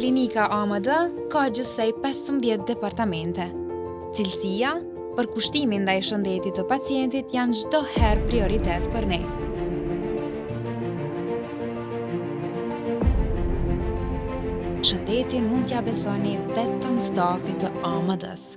Klinika AMD ka gjithsej 15 departamente. Cilësia, përkushtimi ndaj shëndetit të pacientit janë çdo herë prioritet për ne. Shëndetin mund t'ia besoni vetëm stafit të AMD-së.